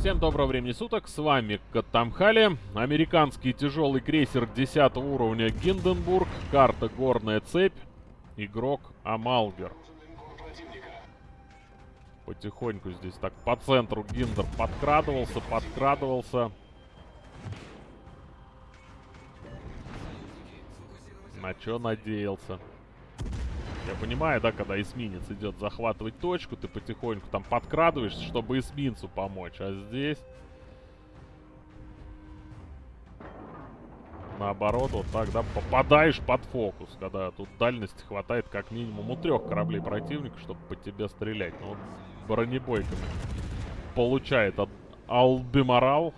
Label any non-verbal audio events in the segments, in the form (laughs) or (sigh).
Всем доброго времени суток, с вами Катамхали, американский тяжелый крейсер 10 уровня Гинденбург, карта Горная Цепь, игрок Амалгер. Потихоньку здесь так по центру Гиндер подкрадывался, подкрадывался. На что надеялся? Я понимаю, да, когда эсминец идет захватывать точку, ты потихоньку там подкрадываешься, чтобы эсминцу помочь. А здесь... Наоборот, вот так, да, попадаешь под фокус, когда тут дальности хватает как минимум у трех кораблей противника, чтобы по тебе стрелять. Ну, вот бронебойками получает от Алдемарал.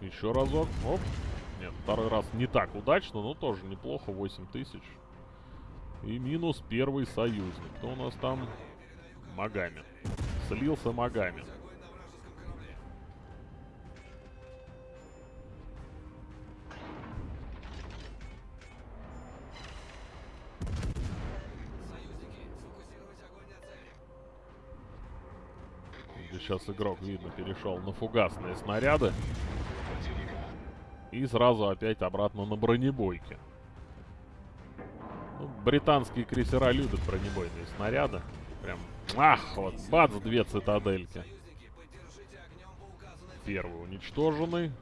Еще разок. Оп. Нет, второй раз не так удачно, но тоже неплохо. 8 тысяч. И минус первый союзник. Кто у нас там? Магами. Слился Магами. Сейчас игрок, видно, перешел на фугасные снаряды. И сразу опять обратно на бронебойке. Ну, британские крейсера любят бронебойные снаряды. Прям, ах, вот, бац, две цитадельки. Первый уничтоженный.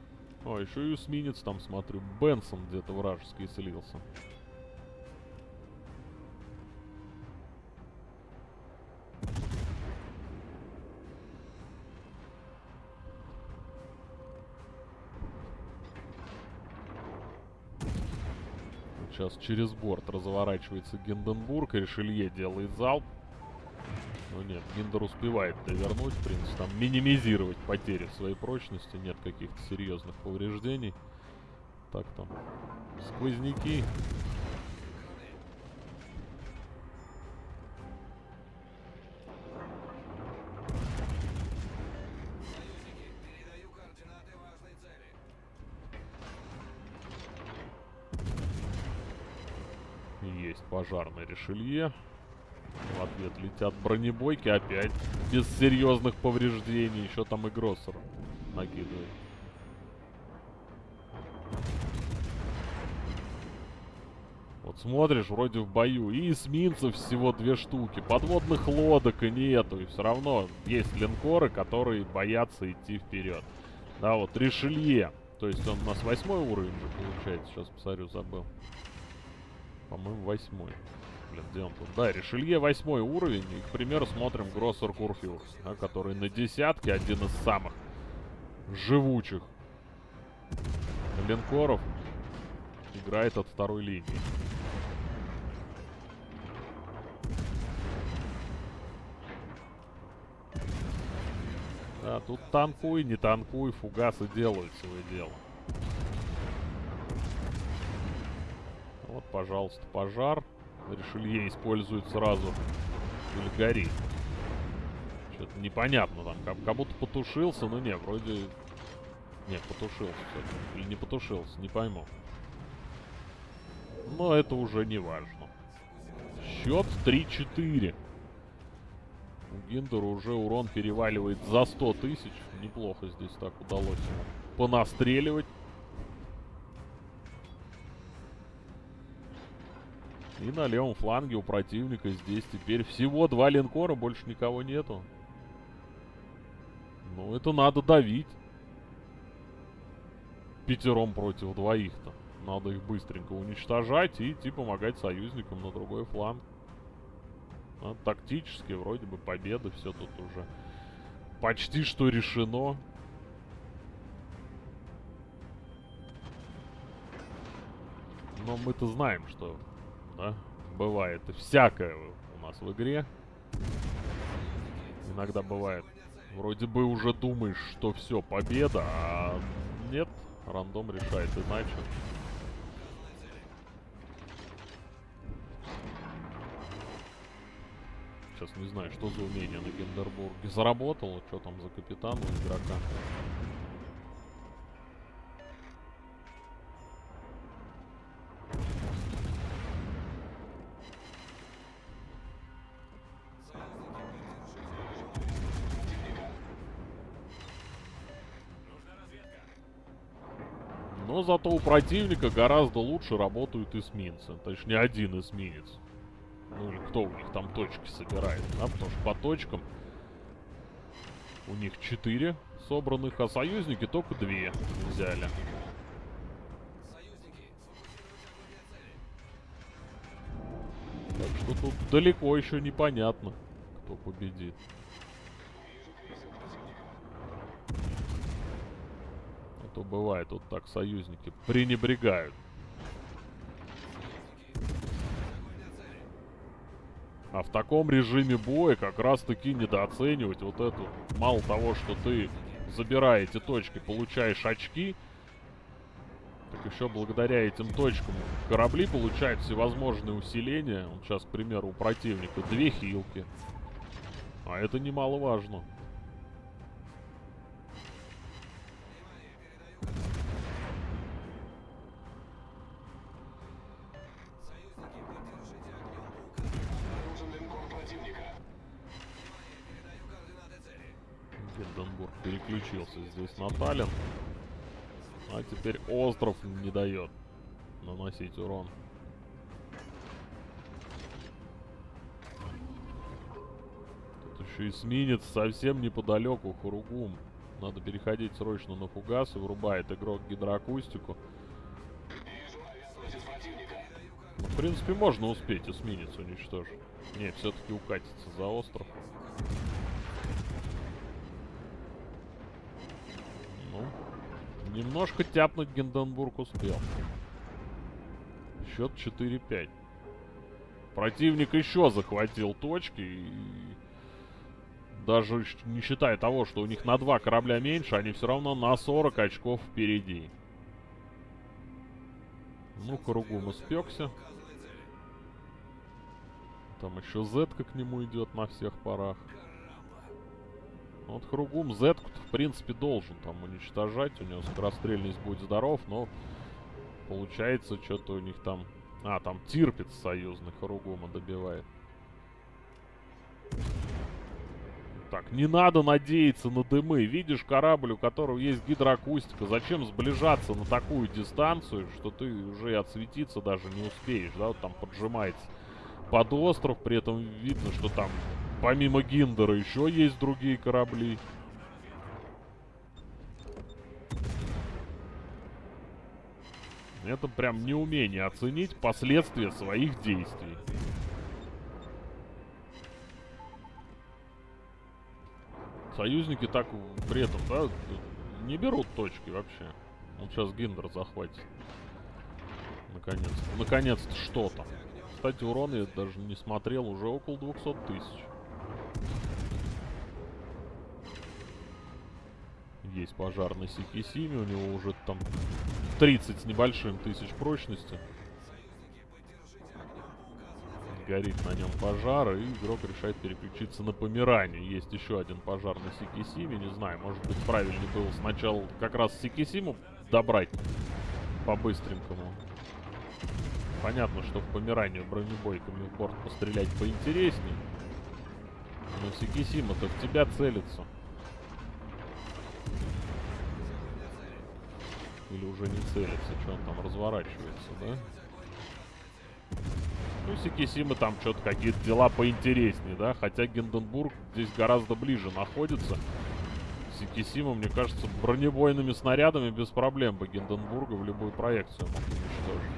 О, еще и эсминец там, смотрю, Бенсон где-то вражеский слился. Сейчас через борт разворачивается Гинденбург, Ришелье делает залп. Но нет, Гиндер успевает довернуть, в принципе, там минимизировать потери своей прочности. Нет каких-то серьезных повреждений. Так там, сквозняки. Есть пожарный решелье. В ответ летят бронебойки опять. Без серьезных повреждений. Еще там и Гроссер накидывает. Вот смотришь, вроде в бою. И эсминцев всего две штуки. Подводных лодок и нету. И все равно есть линкоры, которые боятся идти вперед. Да, вот Ришелье. То есть он у нас восьмой уровень же получается. Сейчас посмотрю, забыл. По-моему, восьмой. Блин, где он тут? Да, Ришелье восьмой уровень. И, к примеру, смотрим Гроссер Курфюрс, да, который на десятке один из самых живучих линкоров. Играет от второй линии. Да, тут танкуй, не танкуй, фугасы делают свое дело. Вот, пожалуйста, пожар. Решелье использует сразу. Или горит. Что-то непонятно там. Как, будто потушился, но не, вроде... Не, потушился Или не потушился, не пойму. Но это уже не важно. Счет 3-4. У Гиндера уже урон переваливает за 100 тысяч. Неплохо здесь так удалось понастреливать. И на левом фланге у противника здесь теперь всего два линкора, больше никого нету. Ну, это надо давить. Пятером против двоих-то. Надо их быстренько уничтожать и идти помогать союзникам на другой фланг. А, тактически вроде бы победа, все тут уже почти что решено. Но мы-то знаем, что да? Бывает всякое у нас в игре. Иногда бывает. Вроде бы уже думаешь, что все, победа, а нет, рандом решает иначе. Сейчас не знаю, что за умение на Гендербурге заработало, что там за капитан у игрока. Зато у противника гораздо лучше работают эсминцы. Точнее, один эсминец. Ну или кто у них там точки собирает, да? Потому что по точкам у них 4 собранных, а союзники только 2 взяли. Так что тут далеко еще непонятно, кто победит. А то бывает вот так союзники пренебрегают. А в таком режиме боя как раз таки недооценивать вот эту. Мало того, что ты забирая эти точки, получаешь очки, так еще благодаря этим точкам корабли получают всевозможные усиления. Вот сейчас, к примеру, у противника две хилки. А это немаловажно. Здесь на Таллин. А теперь остров не дает наносить урон. Тут еще эсминец совсем неподалеку, Хуругум. Надо переходить срочно на фугас и врубает игрок гидроакустику. В принципе, можно успеть эсминец уничтожить. Не, все-таки укатится за остров. Немножко тяпнуть Гинденбург успел. Счет 4-5. Противник еще захватил точки и... Даже не считая того, что у них на два корабля меньше, они все равно на 40 очков впереди. Ну, Харугум испекся. Там еще Зетка к нему идет на всех парах. Вот Хругум z в принципе, должен там уничтожать. У него скорострельность будет здоров, но получается, что-то у них там... А, там Тирпиц союзный Харугума добивает. Так, не надо надеяться на дымы. Видишь корабль, у которого есть гидроакустика. Зачем сближаться на такую дистанцию, что ты уже отсветиться даже не успеешь, да? Вот там поджимается под остров, при этом видно, что там Помимо Гиндера еще есть другие корабли. Это прям неумение оценить последствия своих действий. Союзники так при этом, да, не берут точки вообще. Вот сейчас Гиндер захватит. Наконец-то. Наконец-то что-то. Кстати, урон я даже не смотрел, уже около 200 тысяч. Есть пожар на Сикисиме, у него уже там 30 с небольшим тысяч прочности. Горит на нем пожар, и игрок решает переключиться на Померане. Есть еще один пожар на Сикисиме, не знаю, может быть правильнее было сначала как раз Сикисиму добрать по-быстренькому. Понятно, что в Померанию бронебойками в борт пострелять поинтереснее. Но Сикисима-то в тебя целится. Или уже не целится, что он там разворачивается, да? Ну, Сикисима там что-то какие-то дела поинтереснее, да? Хотя Гинденбург здесь гораздо ближе находится. Сикисима, мне кажется, бронебойными снарядами без проблем бы Гинденбурга в любую проекцию мог уничтожить.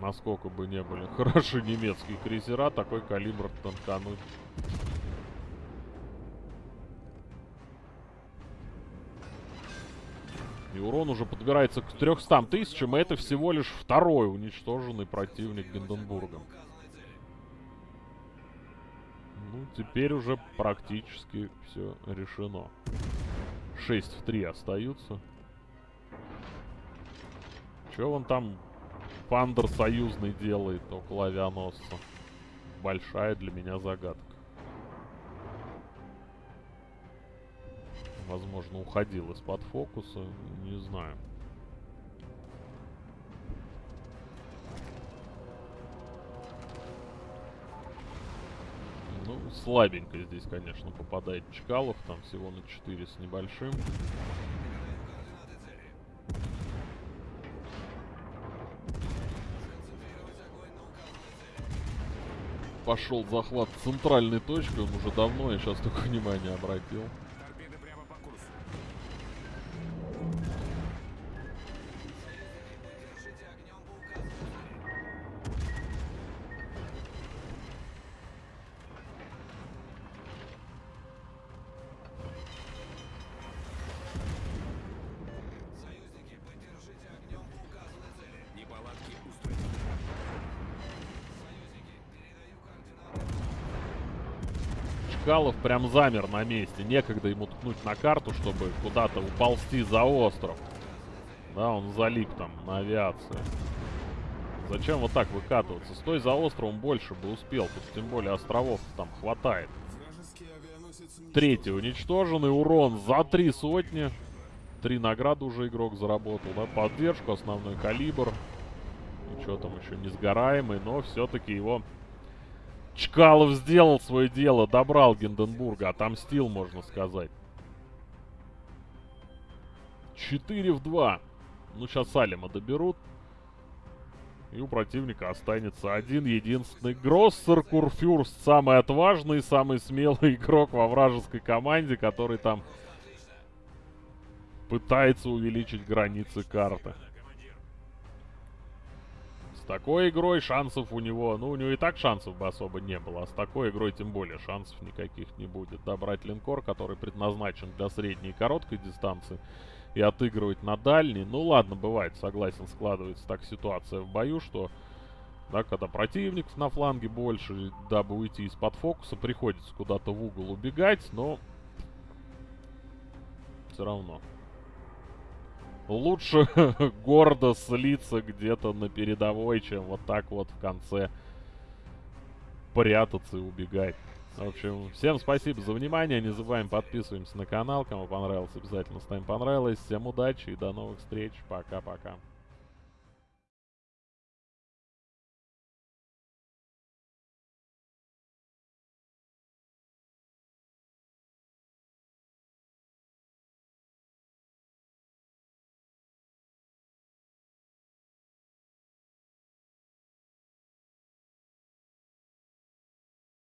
Насколько бы не были (laughs) хороши немецкие крейсера, такой калибр танкануть И урон уже подбирается к 300 тысячам, и это всего лишь второй уничтоженный противник Гинденбурга. Ну, теперь уже практически все решено. 6 в 3 остаются. Че он там Пандер союзный делает около авианосца? Большая для меня загадка. возможно, уходил из-под фокуса. Не знаю. Ну, слабенько здесь, конечно, попадает Чкалов. Там всего на 4 с небольшим. Пошел захват центральной точки, Он уже давно, я сейчас только внимание обратил. Чкалов прям замер на месте. Некогда ему ткнуть на карту, чтобы куда-то уползти за остров. Да, он залип там на авиации. Зачем вот так выкатываться? Стой за островом больше бы успел. Тут тем более островов там хватает. Третий уничтоженный. Урон за три сотни. Три награды уже игрок заработал, да? Поддержку, основной калибр. Ничего там еще не сгораемый, но все-таки его... Чкалов сделал свое дело, добрал Гинденбурга, отомстил, можно сказать. 4 в 2. Ну, сейчас Салима доберут. И у противника останется один единственный Гроссер Курфюрст. Самый отважный, самый смелый игрок во вражеской команде, который там пытается увеличить границы карты. С такой игрой шансов у него... Ну, у него и так шансов бы особо не было. А с такой игрой тем более шансов никаких не будет. Добрать линкор, который предназначен для средней и короткой дистанции. И отыгрывать на дальней. Ну, ладно, бывает, согласен, складывается так ситуация в бою, что... Да, когда противников на фланге больше, дабы уйти из-под фокуса, приходится куда-то в угол убегать, но... Все равно. Лучше (laughs) гордо слиться где-то на передовой, чем вот так вот в конце прятаться и убегать. В общем, всем спасибо за внимание. Не забываем подписываемся на канал. Кому понравилось, обязательно ставим понравилось. Всем удачи и до новых встреч. Пока-пока.